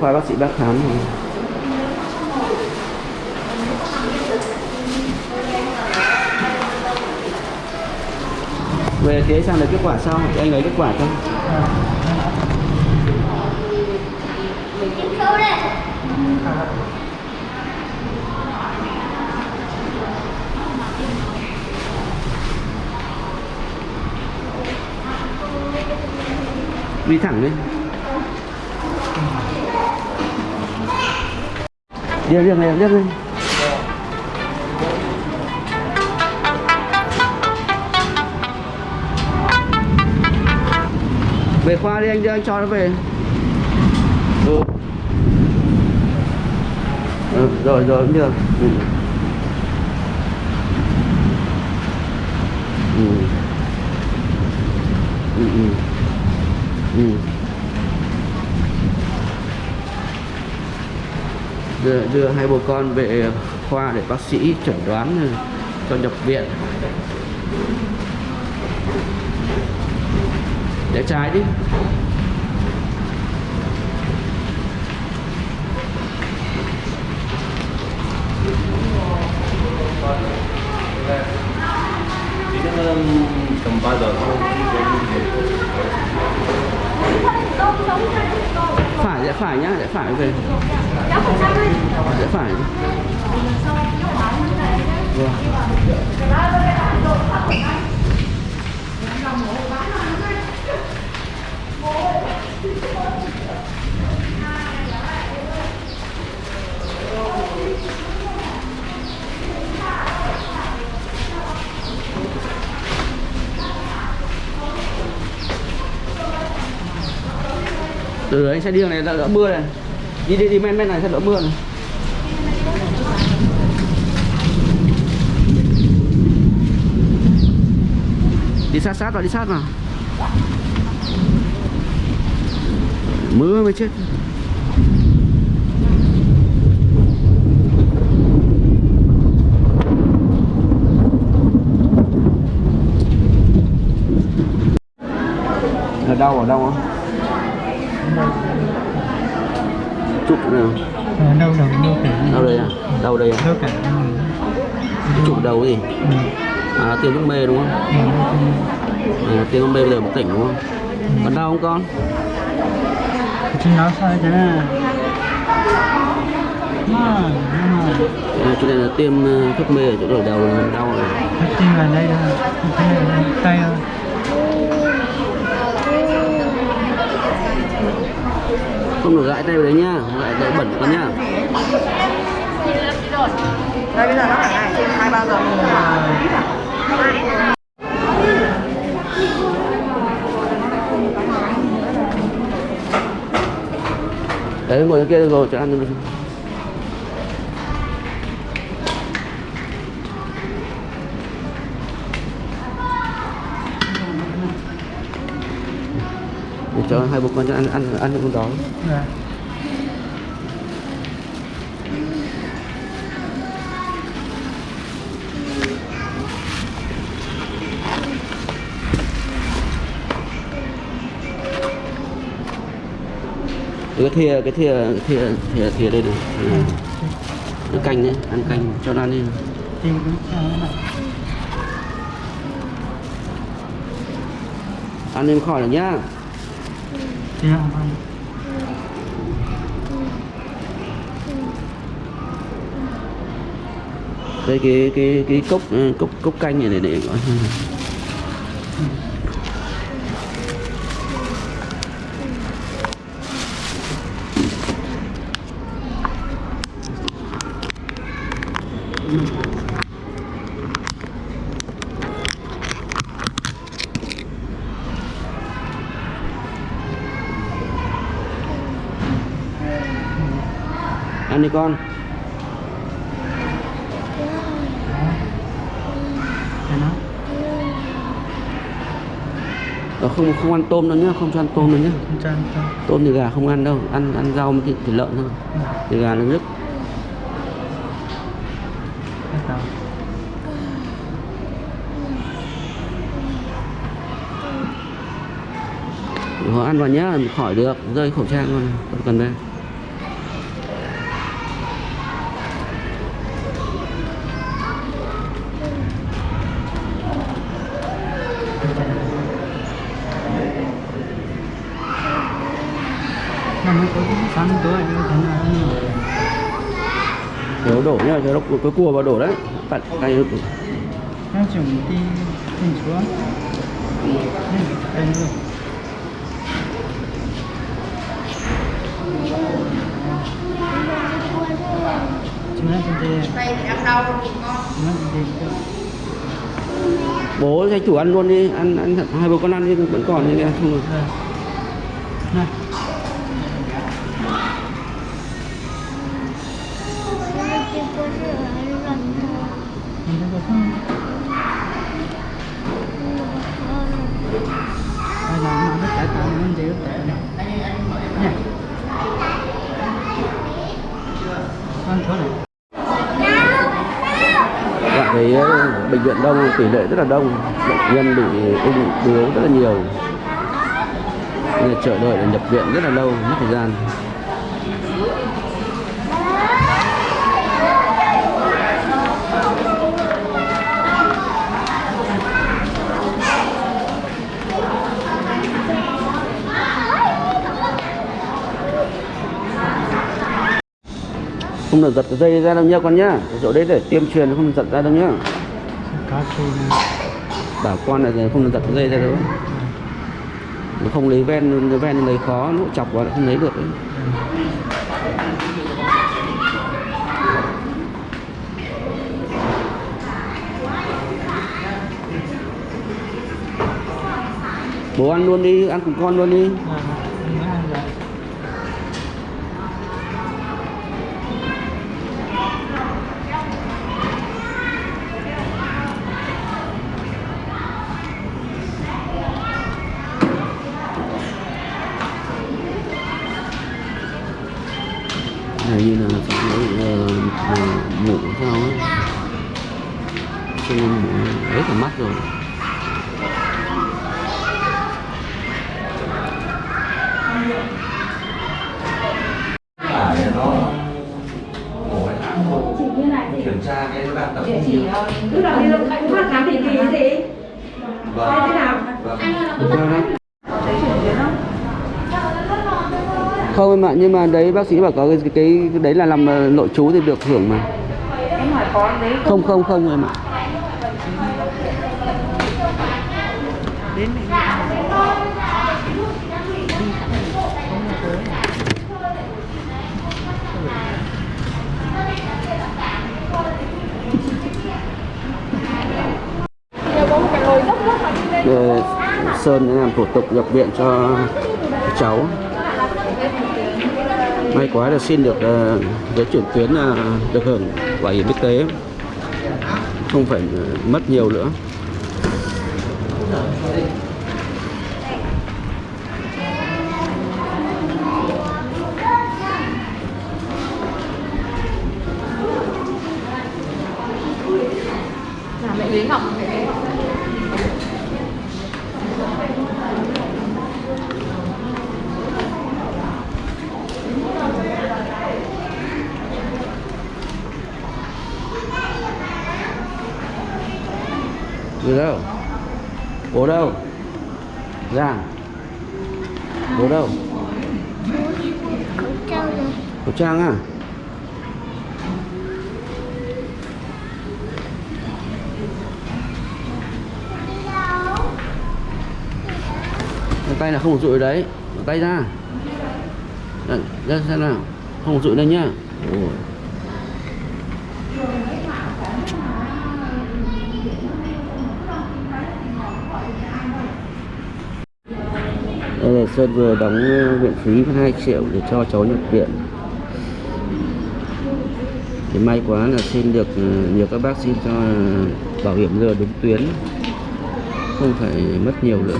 Khoa bác sĩ bác khám rồi. Về thế sang được kết quả sau, thì anh lấy kết quả không? Đi thẳng đi. Đi riêng này, riêng đi. Về khoa đi anh đưa anh cho nó về. Ừ. Ừ, rồi rồi cũng được. Ừ. Ừ. Ừ. Ừ. Ừ. Đưa, đưa hai bố con về khoa để bác sĩ chẩn đoán ừ, cho nhập viện. Để trái đi. Tầm 3 giờ thôi phải nhá rẽ phải về. Rẽ phải. Vâng. Từ đấy anh sẽ đi đường này là đỡ mưa này. Đi đi đi, men men này sẽ đỡ mưa này. Đi sát sát vào, đi sát vào. Mưa mới chết. Ở đâu ở đâu không? Chụp nào? Ờ, đâu đâu đâu cả? Đâu đây à? Đâu đây à? Đâu cả? Chụp đầu gì? Ừ. à tiêm thuốc mê đúng không? Ừ, à, tiêm thuốc mê bây giờ một tỉnh đúng không? Còn đau không con? Chứ nó sao thế mà à, chỗ này là tiêm ờ, thuốc mê ở chỗ đầu đầu là đau này tim vào đây thôi. Đây tay thôi không được gãi tay vào đấy nhá gãi tay bẩn con nhá đây bây giờ nó là ngày hai ba giờ mình đấy ngồi kia rồi cho ăn đi. Để cho hai bố con cho ăn ăn ăn con đó Dạ. cái thìa cái thìa thìa thìa thìa đây này ừ. cái canh đấy ăn canh cho nó ăn đi ăn lên khỏi rồi nhá tim không không cái cái cái cái cốc cốc cốc canh này để để gọi ăn đi con. Nó Ờ, không không ăn tôm đâu nhá không cho ăn tôm đâu nhá. Không cho ăn cho tôm thì gà không ăn đâu ăn ăn rau với thịt, thịt lợn thôi. Thì gà nó đầu họ ăn vào nhá khỏi được rơi khẩu trang luôn không cần đây Đổ nhá, cho nó cái cua vào đổ đấy. Bạn tay Nó chuẩn đi lên xuống. Luôn. Nó đây, nó đây. bố cho chủ ăn luôn đi, ăn ăn thật hai bố con ăn đi vẫn còn như kia không được. Này, Bạn thấy ờ, bệnh viện đông tỷ lệ rất là đông, bệnh nhân bị ung bướu rất là nhiều. Nên là chờ đợi để nhập viện rất là lâu, mất thời gian. Không được giật cái dây ra đâu nhá con nhá. Cái chỗ đấy để tiêm truyền không được giật ra đâu nhá. Bảo con là không được giật cái dây ra đâu. Nó không lấy ven, lấy ven lấy khó, nó chọc vào không lấy được đấy. Bố ăn luôn đi, ăn cùng con luôn đi. Dạ, dạ. Như là phải uh, mũ sao á cho nên mũ ấy cả mắt rồi. Kiểm tra cái bạn tập Địa chỉ ờ, cứ là đi đâu cũng phát khám định kỳ gì? Hay thế nào? Được không em ạ nhưng mà đấy bác sĩ bảo có cái, cái, đấy là làm ờ, nội trú thì được hưởng mà. Em hỏi có đấy không? Không không em ạ. Đến. Để Sơn đã làm thủ tục nhập viện cho cháu may quá là xin được ờ, giấy chuyển tuyến là được hưởng bảo hiểm y tế. Không phải ờ, mất nhiều nữa. Đi đâu? Bố đâu? Giang Bố đâu? Khẩu trang à? Tay là không được rụi đấy tay ra ra xem nào Không được rụi đây nhá Ôi. Là Sơn vừa đóng ờ, viện phí 2 triệu để cho cháu nhập viện. Thì may quá là xin được ờ, nhiều các bác sĩ cho ờ, bảo hiểm giờ đúng tuyến không phải mất nhiều nữa.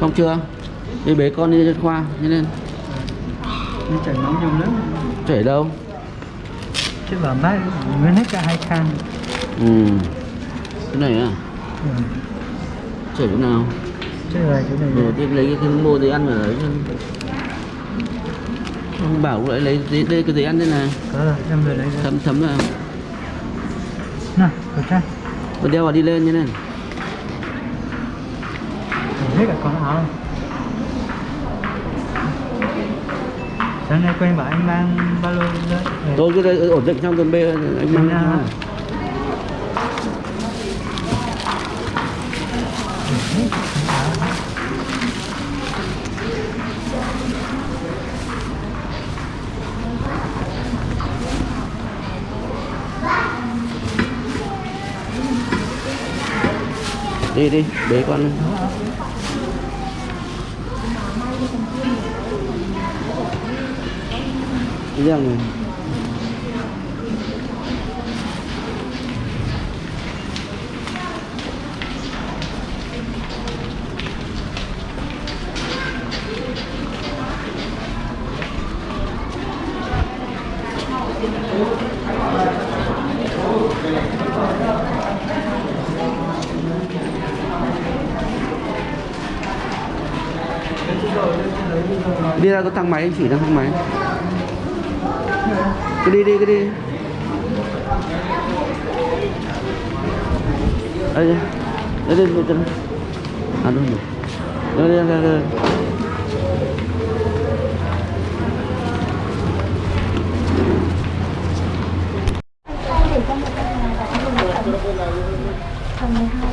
Xong chưa? Đi bế con đi lên khoa đi lên chảy máu nhiều lắm. chảy đâu? Chứ bảo bác mới hết cả hai can. ừ. Cái này à? Ừ. chảy chỗ nào Chứ là chỗ này. rồi thì lấy cái mua giấy ăn ở đấy ông bảo lại lấy giấy, đây cái giấy ăn đây này Có rồi, em vừa lấy ra. thấm thấm vào Nào, khẩu trang. Còn đeo vào đi lên như này Hết cả con áo. sáng nay quen bảo anh mang ba lô đấy tôi cứ đây ổn định trong tuần b anh mang đi đi bế con lên. đi ra ngoài đi ra có thang máy, anh chỉ ra thang máy. Cứ đi đi, cứ đi. Đây đây. Đây đây đây đây. À đúng rồi. Đây đây đây đây. Ơi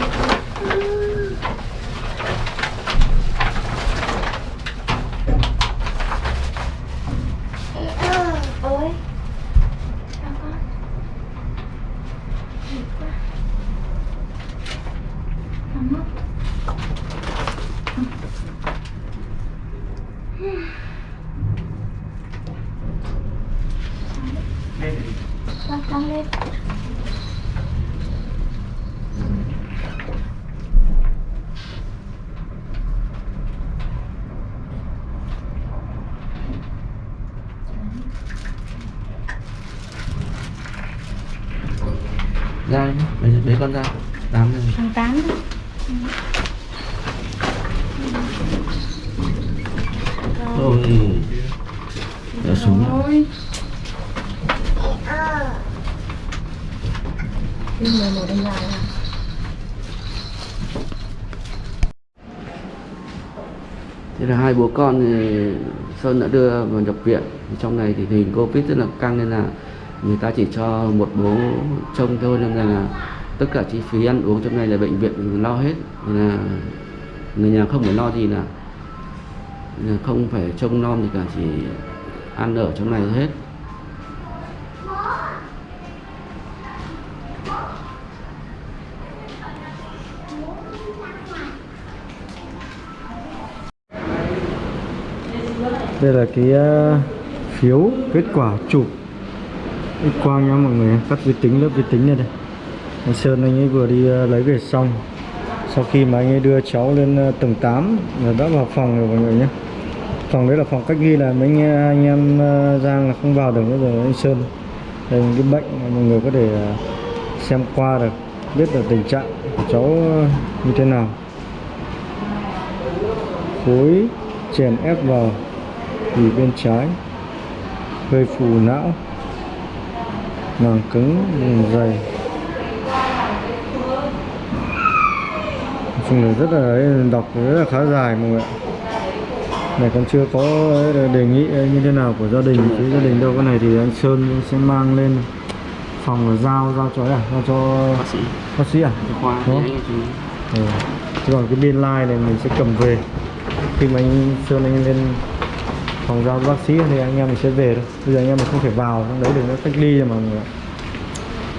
ra đi bế, bế con ra tám rồi. Thằng tám thôi. Để xuống ôi Phim 11 anh dài à? thế là hai bố con thì sơn đã đưa vào nhập viện. Trong này thì hình covid rất là căng nên là người ta chỉ cho một bố trông thôi, nên là tất cả chi phí ăn uống trong này là bệnh viện lo hết. Nên là người nhà không phải lo gì là không phải trông nom gì cả, chỉ ăn ở trong này hết. Đây là cái ờ, phiếu kết quả chụp x quang nha mọi người cắt vi tính lớp vi tính này đây. Anh Sơn anh ấy vừa đi ờ, lấy về xong. Sau khi mà anh ấy đưa cháu lên ờ, tầng 8 là đã vào phòng rồi mọi người nhé phòng đấy là phòng cách ly là mấy anh, ờ, anh em Giang là không vào được nữa rồi anh Sơn. Đây cái bệnh mà mọi người có thể xem qua được biết được tình trạng của cháu như thế nào. Khối chèn ép vào thì bên trái gây phù não màng cứng dày. Nói chung là rất là ấy, đọc rất là khá dài mọi người ạ. Này còn chưa có đề nghị như thế nào của gia đình chứ gia đình đâu cái này thì anh Sơn sẽ mang lên phòng là giao giao cho à? Giao cho bác sĩ. Bác sĩ à? Khoa Đúng không? Ừ. Còn cái biên lai này mình sẽ cầm về. Khi mà anh Sơn anh lên phòng giao bác sĩ thì anh em mình sẽ về thôi. Bây giờ anh em mình không thể vào trong đấy được nó cách ly rồi mà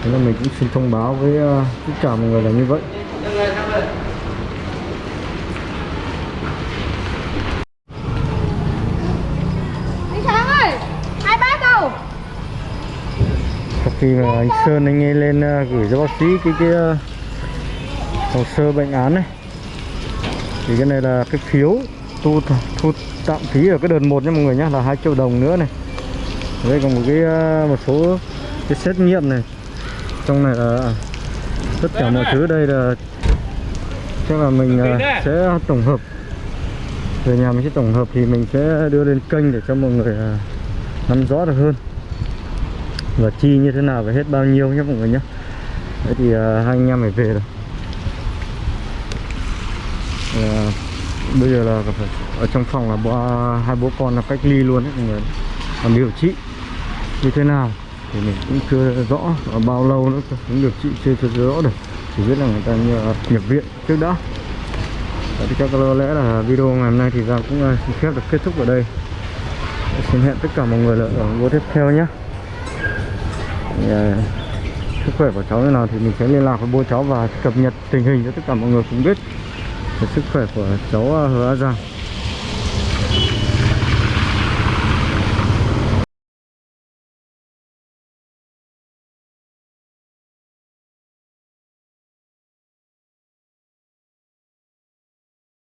Thế nên mình cũng xin thông báo với ờ, tất cả mọi người là như vậy. Sau khi mà anh Sơn anh ấy lên ờ, gửi cho bác sĩ cái cái ờ, hồ sơ bệnh án này Thì cái này là cái phiếu thu, thu tạm phí ở cái đợt 1 nha mọi người nhé là 2 triệu đồng nữa này. Đây còn một cái ờ, một số cái xét nghiệm này. Trong này là tất cả mọi thứ đây là chắc là mình ờ, sẽ tổng hợp. Về nhà mình sẽ tổng hợp thì mình sẽ đưa lên kênh để cho mọi người ờ, nắm rõ được hơn. Và chi như thế nào và hết bao nhiêu nhé mọi người nhé đấy thì hai anh em phải về rồi. Ờ, bây giờ là phải ở trong phòng là bố, hai bố con là cách ly luôn đấy mọi người còn điều trị. Như thế nào thì mình cũng chưa rõ và bao lâu nữa cũng điều trị chưa chưa rõ được. Chỉ biết là người ta nhập viện trước đã. Thì chắc có lẽ là video ngày hôm nay thì ra cũng à, xin phép được kết thúc ở đây. Xin hẹn tất cả mọi người là ở video tiếp theo nhé. À, sức khỏe của cháu như nào thì mình sẽ liên lạc với bố cháu và cập nhật tình hình cho tất cả mọi người cùng biết về sức khỏe của cháu ờ, Hứa rằng